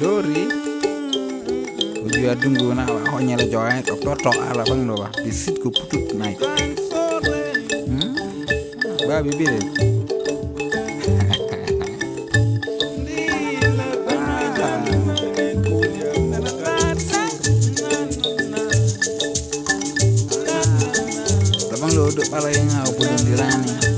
lori uju adungu na wa honyele joy to to ala bang do ba bisit ko putut nai hmm? Ba duk pala yang ngau pulun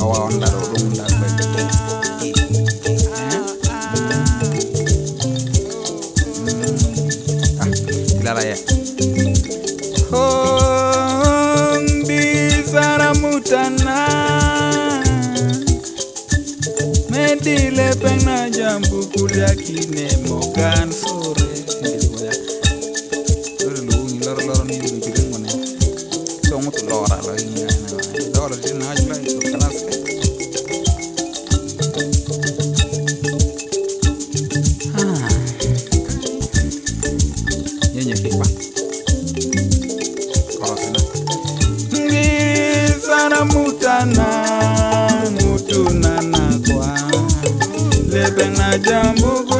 awawondala olukundala bajjidde kirala mbizaramutana medile pengna jambu Ah. muito lora lá em lora de nós lá em França nyenye kikwa korosina ngisana mutana mutunana kwa lebe na jambugu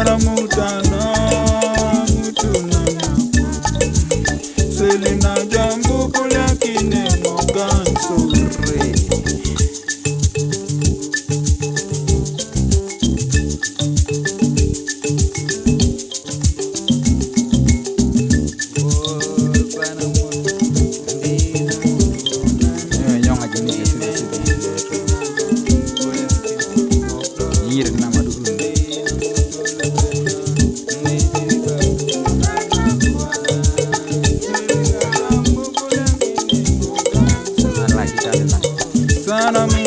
ahora Sana mi